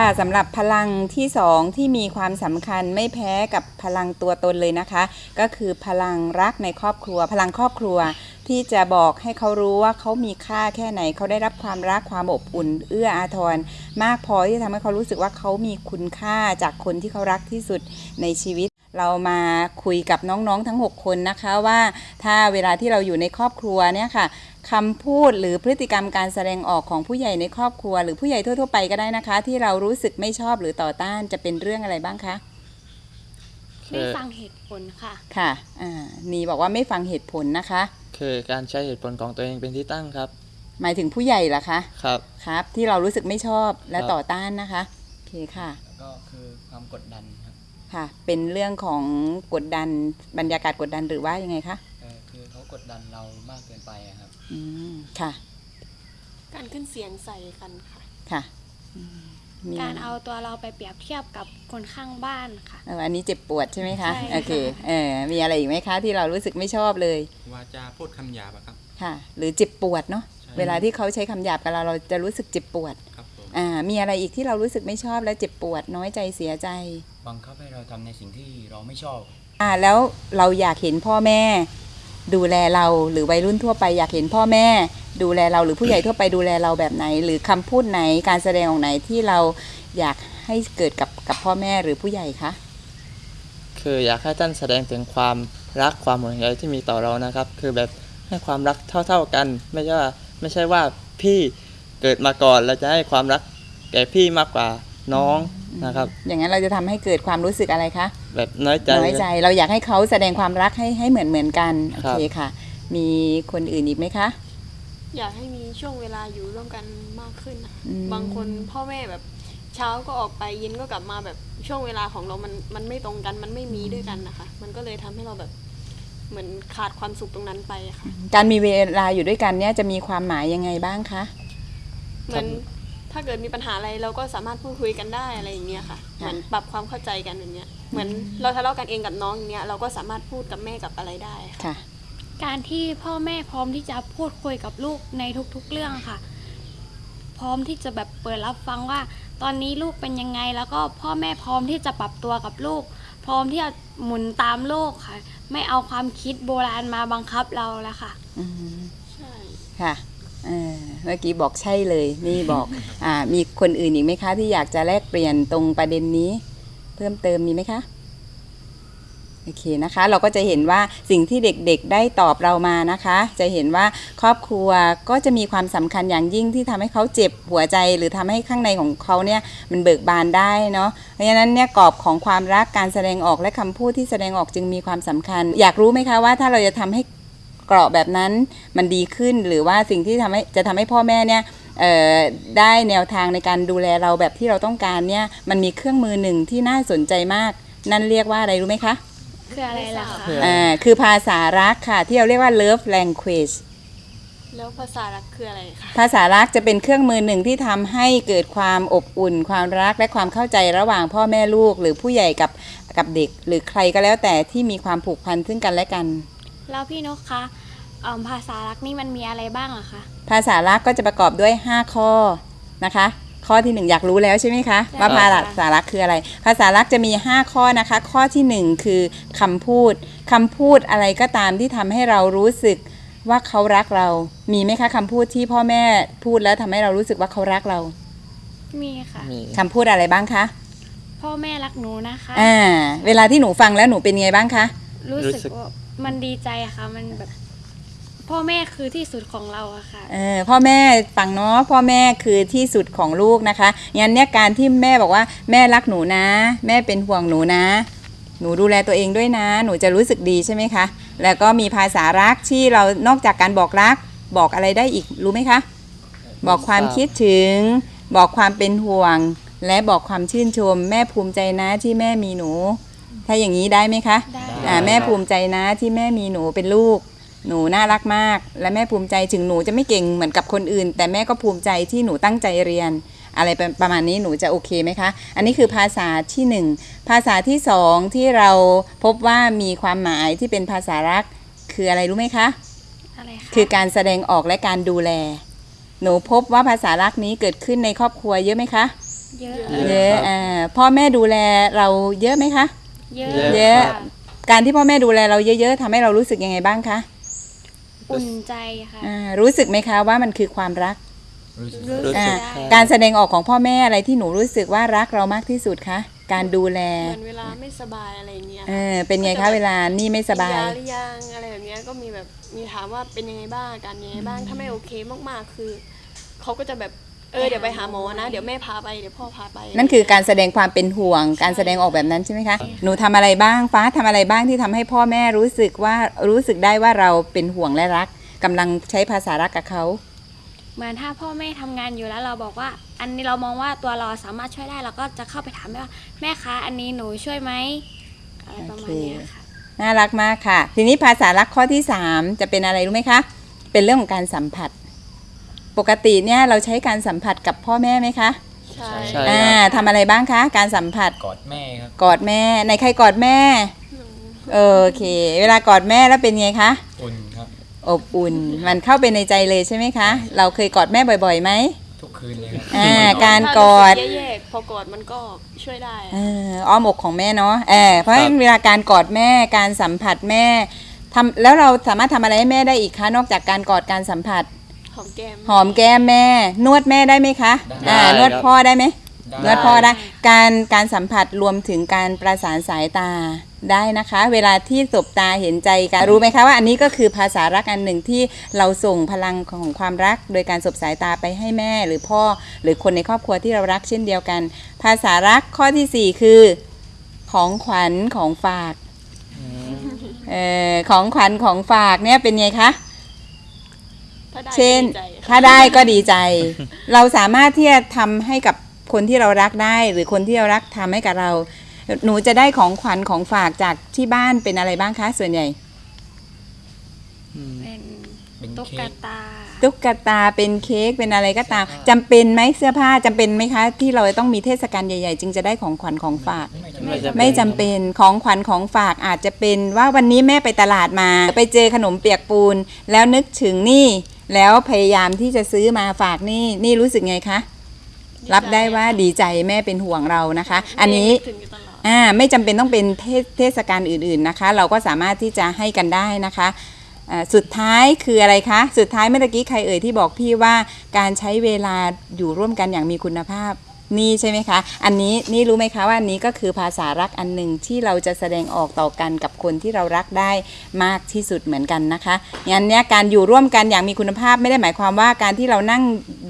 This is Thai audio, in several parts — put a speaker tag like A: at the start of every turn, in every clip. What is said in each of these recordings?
A: ค่ะสำหรับพลังที่สองที่มีความสำคัญไม่แพ้กับพลังตัวตนเลยนะคะ ก็คือพลังรักในครอบครัว พลังครอบครัวที่จะบอกให้เขารู้ว่าเขามีค่าแค่ไหน เขาได้รับความรักความอบอุ่น เอื้ออาทร มากพอที่จะทำให้เขารู้สึกว่าเขามีคุณค่าจากคนที่เขารักที่สุดในชีวิตเรามาคุยกับน้องๆทั้ง 6 คนนะคะว่า ถ้าเวลาที่เราอยู่ในครอบครัวเนี่ยค่ะ คำพูดหรือพฤติกรรมการแสดงออกของผู้ใหญ่ในครอบครัว หรือผู้ใหญ่ทั่ว ๆ ไปก็ได้นะคะ ที่เรารู้สึกไม่ชอบหรือต่อต้านจะเป็นเรื่องอะไรบ้างคะ
B: ไม่ฟังเหตุผลค่ะ
A: ค่ะอ่านีบอกว่าไม่ฟังเหตุผลนะคะ
C: คือการใช้เหตุผลของตัวเองเป็นที่ตั้งครับ
A: หมายถึงผู้ใหญ่เหรอคะ
C: ครับ
A: ครับ ที่เรารู้สึกไม่ชอบและ
C: ครับ
A: ต่อต้านนะคะโอเคค่ะ
D: แล้วก็คือความกดดันครับ
A: ค่ะ เป็นเรื่องของกดดันบรรยากาศกดดันหรือว่ายังไงคะ
D: เอ่อคือเขา กดดันเรามากเกินไปอะครับ
A: อืมค่ะ
B: การขึ้นเสียงใส่กันค่ะ
A: ค่ะอืมมี
B: การเอาตัวเราไปเปรียบเทียบกับคนข้างบ้านค่ะ
A: เอออันนี้เจ็บปวดใช่ไหมคะ
B: ใช่ค่ะ
A: โอเคเออมีอะไรอีกไหมคะ ที่เรารู้สึกไม่ชอบเลย
E: วาจาพูดคำหยาบอะครับ
A: ค่ะ หรือเจ็บปวดเนาะ
E: ใช่
A: เวลาที่เขาใช้คำหยาบกับเราเราจะรู้สึกเจ็บปวด
E: ครับผม
A: อ่ามีอะไรอีกที่เรารู้สึกไม่ชอบและเจ็บปวดน้อยใจเสียใจ
D: บังคับให้เราทำในสิ่งที่เราไม่ชอบ
A: อ่าแล้วเราอยากเห็นพ่อแม่ ดูแลเราหรือวัยรุ่นทั่วไปอยากเห็นพ่อแม่ ดูแลเราหรือผู้ใหญ่ทั่วไปดูแลเราแบบไหน หรือคำพูดไหนการแสดงออกไหนที่เราอยากให้เกิดกับกับพ่อแม่หรือผู้ใหญ่คะ
C: คืออยากให้ท่านแสดงถึงความรักความห่วงใยที่มีต่อเรานะครับ คือแบบให้ความรักเท่า ๆกัน ไม่ใช่ว่าไม่ใช่ว่าพี่เกิดมาก่อนแล้วจะให้ความรักแก่พี่มากกว่า น้องนะครับ
A: อย่างนั้นเราจะทำให้เกิดความรู้สึกอะไรคะ
C: แบบน้อยใจ
A: น้อยใจ เราอยากให้เขาแสดงความรักให้ให้เหมือนเหมือนกันโอ
C: ครับ
A: เคค่ะ มีคนอื่นอีกไหมคะ
F: อยากให้มีช่วงเวลาอยู่ร่วมกันมากขึ้นนะคะ
A: อืม
F: บางคนพ่อแม่แบบเช้าก็ออกไปเย็นก็กลับมาแบบช่วงเวลาของเรา มันมันไม่ตรงกัน มันไม่มีด้วยกันนะคะ มันก็เลยทำให้เราแบบเหมือนขาดความสุขตรงนั้นไปอะค่ะ
A: การมีเวลาอยู่ด้วยกันเนี่ยจะมีความหมายยังไงบ้างคะ
F: เหมือน ถ้าเกิดมีปัญหาอะไรเราก็สามารถพูดคุยกันได้อะไรอย่างเงี้ยค่ะเหมือนปรับความเข้าใจกันอย่างเงี้ยเหมือนเราทะเลาะกันเองกับน้องอย่างเงี้ยเราก็สามารถพูดกับแม่กับอะไรได้ค่ะ
A: ค่ะ
B: การที่พ่อแม่พร้อมที่จะพูดคุยกับลูกในทุกๆเรื่องค่ะ พร้อมที่จะแบบเปิดรับฟังว่า ตอนนี้ลูกเป็นยังไง แล้วก็พ่อแม่พร้อมที่จะปรับตัวกับลูก พร้อมที่จะหมุนตามโลกค่ะ ไม่เอาความคิดโบราณมาบังคับเราแล้วค่ะ
A: อืม
F: ใช่
A: ค่ะ เออเมื่อกี้บอกใช่เลย นี่บอกอ่ามีคนอื่นอีกไหมคะ ที่อยากจะแลกเปลี่ยนตรงประเด็นนี้ เพิ่มเติมมีไหมคะโอเคนะคะ เราก็จะเห็นว่าสิ่งที่เด็กๆได้ตอบเรามานะคะ จะเห็นว่าครอบครัวก็จะมีความสำคัญอย่างยิ่งที่ทำให้เขาเจ็บหัวใจ หรือทำให้ข้างในของเขาเนี่ยมันเบิกบานได้เนาะเพราะฉะนั้นเนี่ยกรอบของความรักการแสดงออกและคำพูดที่แสดงออกจึงมีความสำคัญ อยากรู้ไหมคะว่าถ้าเราจะทำให้ เกราะแบบนั้นมันดีขึ้น หรือว่าสิ่งที่ทำให้จะทำให้พ่อแม่เนี่ยเอ่อได้แนวทางในการดูแลเราแบบที่เราต้องการเนี่ยมันมีเครื่องมือหนึ่งที่น่าสนใจมาก นั่นเรียกว่าอะไรรู้ไหมคะ
B: คืออะไรล่ะคะ
C: คือ
A: อ่าคือภาษารักค่ะ ที่เราเรียกว่า love language
F: แล้วภาษารักคืออะไรคะ
A: ภาษารักจะเป็นเครื่องมือหนึ่งที่ทำให้เกิดความอบอุ่น ความรักและความเข้าใจระหว่างพ่อแม่ลูก หรือผู้ใหญ่กับกับเด็ก หรือใครก็แล้วแต่ที่มีความผูกพันซึ่งกันและกัน
B: แล้วพี่นกคะเอิ่มภาษารักนี่มันมีอะไรบ้างอะคะ
A: ภาษารักก็จะประกอบด้วย 5 ข้อนะคะ ข้อที่ 1 อยากรู้แล้วใช่ไหมคะ
B: ใช่
A: ว่า
B: ค่ะ
A: ภาษารักคืออะไร ภาษารักจะมี 5 ข้อนะคะ ข้อทีหนึ่1 คือคำพูดคำพูดอะไรก็ตามที่ทำให้เรารู้สึกว่าเขารักเรา มีไหมคะคำพูดที่พ่อแม่พูดแล้วทำให้เรารู้สึกว่าเขารักเรา
B: มีค่ะ
C: มี
A: คำพูดอะไรบ้างคะ
B: พ่อแม่รักหนูนะคะ
A: อ่า เวลาที่หนูฟังแล้วหนูเป็นไงบ้างคะ
B: รู้
C: รู้
B: สึก
C: สึก
B: ว่า มันดีใจค่ะ มันแบบ พ่อแม่คือที่สุดของเราอะค่ะ
A: เออพ่อแม่ฟังเนาะพ่อแม่คือที่สุดของลูกนะคะงั้นเนี่ยการที่แม่บอกว่าแม่รักหนูนะ แม่เป็นห่วงหนูนะ หนูดูแลตัวเองด้วยนะ หนูจะรู้สึกดีใช่ไหมคะ แล้วก็มีภาษารักที่เรานอกจากการบอกรัก บอกอะไรได้อีกรู้ไหมคะ บอกความคิดถึง บอกความเป็นห่วง และบอกความชื่นชม แม่ภูมิใจนะที่แม่มีหนู ถ้าอย่างนี้ได้ไหมคะ
B: ได้
A: อ่าแม่ภูมิใจนะที่แม่มีหนูเป็นลูก หนูน่ารักมาก และแม่ภูมิใจถึงหนูจะไม่เก่งเหมือนกับคนอื่น แต่แม่ก็ภูมิใจที่หนูตั้งใจเรียน อะไรประประมาณนี้หนูจะโอเคไหมคะ อันนี้คือภาษาที่หนึ่งภาษาที่สองที่เราพบว่ามีความหมายที่เป็นภาษารักคืออะไรรู้ไหมคะ
B: อะไรคะ
A: คือการแสดงออกและการดูแล หนูพบว่าภาษารักนี้เกิดขึ้นในครอบครัวเยอะไหมคะ
B: เยอะ
A: เยอะอ่าพ่อแม่ดูแลเราเยอะไหมคะ
B: เยอะ
A: เยอะ
B: ค่
A: การที่พ่อแม่ดูแลเราเยอะ ๆทำให้เรารู้สึกยังไงบ้างคะ
B: อุ่นใจค่ะ
A: อ่ารู้สึกไหมคะว่ามันคือความรัก
D: รู้สึก
B: รู้
C: รู้
B: สึ
C: สึ
B: ก
C: ก
B: ได้
C: ครับ
A: การแสดงออกของพ่อแม่อะไรที่หนูรู้สึกว่ารักเรามากที่สุดคะการดูแล
F: เหมือนเวลาไม่สบายอะไรอย่างเงี้ย
A: เออเป็นไงคะเวลานี่ไม่สบาย
F: กินหรือยังอะไรแบบเนี้ยก็มีแบบมีถามว่าเป็นยังไงบ้างอาการยังไงบ้างถ้าไม่โอเคมากๆคือเขาก็จะแบบ เออเดี๋ยวไปหาหมอนะ เดี๋ยวแม่พาไปเดี๋ยวพ่อพาไป
A: นั่นคือการแสดงความเป็นห่วง การแสดงออกแบบนั้นใช่ไหมคะ หนูทำอะไรบ้างฟ้าทำอะไรบ้างที่ทำให้พ่อแม่รู้สึกว่ารู้สึกได้ว่าเราเป็นห่วงและรักกำลังใช้ภาษารักกับเขา
B: เหมือนถ้าพ่อแม่ทำงานอยู่แล้วเราบอกว่า อันนี้เรามองว่าตัวเราสามารถช่วยได้เราก็จะเข้าไปถามแม่ว่าแม่คะอันนี้หนูช่วยไหมอะไรประมาณเนี้ยค่ะ
A: น่ารักมากค่ะ ทีนี้ภาษารักข้อที่ 3 จะเป็นอะไรรู้ไหมคะ เป็นเรื่องของการสัมผัส ปกติเนี่ยเราใช้การสัมผัสกับพ่อแม่ไหมคะ
F: ใช่
C: ใช่
A: อ่าทำอะไรบ้างคะ การสัมผัส
D: กอดแม่ครับ
A: กอดแม่ในใครกอดแม่โอเค เวลากอดแม่แล้วเป็นไงคะ
D: อุ่นครับ
A: อบอุ่น มันเข้าไปในใจเลยใช่ไหมคะ เราเคยกอดแม่บ่อยๆไหม
D: ทุกคืนเลยครับ
A: อ่าการ
F: ถ้
A: กอด
F: รู้สึแย่ๆพอกอดมันก็ช่วยได้
A: เอออ้อมอกของแม่เนาะเออเพราะฉะนั้นเวลาการกอดแม่การสัมผัสแม่ทำแล้วเราสามารถทำอะไรให้แม่ได้อีกคะนอกจากการกอดการสัมผัส
F: หอมแก้ม
A: หอมแก้มแม่ นวดแม่ได้ไหมคะ
D: ได้
A: อ่านวด
C: ครับ
A: พ่อได้ไหม
D: ได้
A: นวดพ่อได้ การการสัมผัสรวมถึงการประสานสายตาได้นะคะ เวลาที่สบตาเห็นใจกันรู้ไหมคะว่าอันนี้ก็คือภาษารักอันหนึ่งที่เราส่งพลังของความรัก โดยการสบสายตาไปให้แม่หรือพ่อ หรือคนในครอบครัวที่เรารักเช่นเดียวกัน ภาษารักข้อที่สี่คือ ของขวัญของฝาก เอ่อของขวัญของฝากเนี่ยเป็นไงคะ
F: ถ้าได้
A: เช่น
F: ก็ดีใจค่ะ
A: ถ้าได้ก็ดีใจ เราสามารถที่จะทำให้กับคนที่เรารักได้ หรือคนที่เรารักทำให้กับเรา หนูจะได้ของขวัญของฝากจากที่บ้านเป็นอะไรบ้างคะส่วนใหญ่
C: อืม
B: เป็น
D: เป็น
B: ตุ๊ก
D: เค้ก
B: ตา
A: ตุ๊กตาเป็นเค้กเป็นอะไรก็ตามจำเป็นไหมเสื้อผ้าจำเป็นไหมคะ ที่เราต้องมีเทศกาลใหญ่ๆ จึงจะได้ของขวัญของฝาก
C: ไม่จำเป็น
A: ไม่จำเป็นของขวัญของฝากอาจจะเป็นว่าวันนี้แม่ไปตลาดมา ไปเจอขนมเปียกปูน แล้วนึกถึงนี่ แล้วพยายามที่จะซื้อมาฝากนี่นี่รู้สึกไงคะรับได้ว่าดีใจแม่เป็นห่วงเรานะคะ อันนี้
F: ถึงอยู่ตลอด
A: อ่าไม่จำเป็นต้องเป็นเทศเทศกาลอื่นๆนะคะ เราก็สามารถที่จะให้กันได้นะคะอ่าสุดท้ายคืออะไรคะ สุดท้ายเมื่อตะกี้ใครเอ่ยที่บอกพี่ว่าการใช้เวลาอยู่ร่วมกันอย่างมีคุณภาพ นี่ใช่ไหมคะ อันนี้นี่รู้ไหมคะว่าอันนี้ก็คือภาษารักอันหนึ่งที่เราจะแสดงออกต่อกันกับคนที่เรารักได้มากที่สุดเหมือนกันนะคะงั้นเนี่ยการอยู่ร่วมกันอย่างมีคุณภาพไม่ได้หมายความว่าการที่เรานั่ง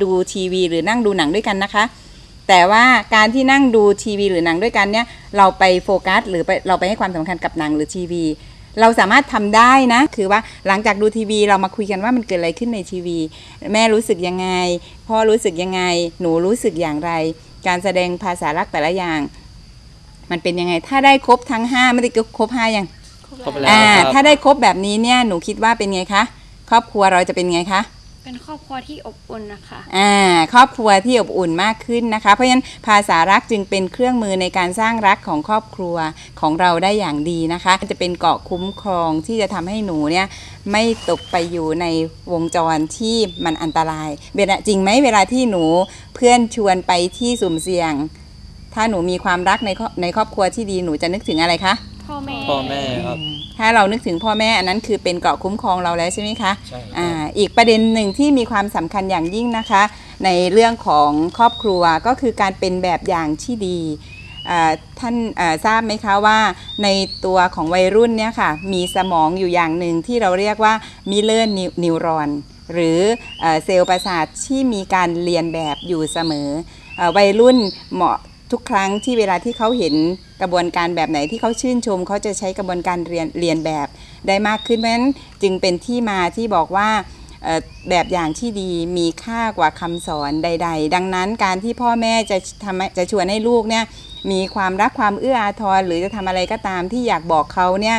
A: ดูทีวี หรือนั่งดูหนังด้วยกันนะคะ แต่ว่าการที่นั่งดูทีวี หรือหนังด้วยกันเนี่ยเราไปโฟกัส หรือไปเราไปให้ความสำคัญกับหนังหรือทีวีเราสามารถทำได้นะ คือว่าหลังจากดูทีวีเรามาคุยกันว่ามันเกิดอะไรขึ้นในทีวี แม่รู้สึกยังไง พ่อรู้สึกยังไง หนูรู้สึกอย่างไร การแสดงภาษารักแต่ละอย่าง มันเป็นยังไง ถ้าได้ครบทั้งห้าไม่ได้ครบห้ายัง
C: ครบแล้ว
A: อ่า
C: ครับ
A: ถ้าได้ครบแบบนี้เนี่ยหนูคิดว่าเป็นไงคะครอบครัวเราจะเป็นไงคะ
B: เป็นครอบครัวที่อบอุ่นนะคะ
A: อ่าครอบครัวที่อบอุ่นมากขึ้นนะคะ เพราะฉะนั้นภาษารักจึงเป็นเครื่องมือในการสร้างรักของครอบครัวของเราได้อย่างดีนะคะ จะเป็นเกาะคุ้มครองที่จะทำให้หนูเนี่ยไม่ตกไปอยู่ในวงจรที่มันอันตราย เวลาจริงไหมเวลาที่หนูเพื่อนชวนไปที่สุ่มเสี่ยง ถ้าหนูมีความรักในครอบในครอบครัวที่ดีหนูจะนึกถึงอะไรคะ
B: พ่อแม่
C: พ่อแม่ครับ
A: ถ้าเรานึกถึงพ่อแม่อันนั้นคือเป็นเกราะคุ้มครองเราแล้วใช่ไหมคะ
D: ใช่ครับ
A: อ่าอีกประเด็นหนึ่งที่มีความสำคัญอย่างยิ่งนะคะ ในเรื่องของครอบครัวก็คือการเป็นแบบอย่างที่ดีอ่าท่านอ่าทราบไหมคะว่าในตัวของวัยรุ่นเนี่ยค่ะมีสมองอยู่อย่างหนึ่งที่เราเรียกว่ามิเลอร์นิวรอน หรือเอ่อเซลล์ประสาทที่มีการเรียนแบบอยู่เสมอเออวัยรุ่นเหมาะ ทุกครั้งที่เวลาที่เขาเห็นกระบวนการแบบไหนที่เขาชื่นชม เขาจะใช้กระบวนการเรียนเรียนแบบได้มากขึ้นเพราะฉะนั้นจึงเป็นที่มาที่บอกว่าแบบอย่างที่ดีมีค่ากว่าคำสอนใด ๆ ดังนั้นการที่พ่อแม่จะทำจะชวนให้ลูกเนี่ยมีความรักความเอื้ออาทรหรือจะทำอะไรก็ตามที่อยากบอกเขาเนี่ย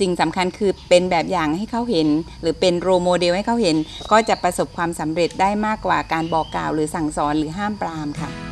A: สิ่งสำคัญคือเป็นแบบอย่างให้เขาเห็น หรือเป็นโรโมเดลให้เขาเห็น ก็จะประสบความสำเร็จได้มากกว่าการบอกกล่าว หรือสั่งสอนหรือห้ามปรามค่ะ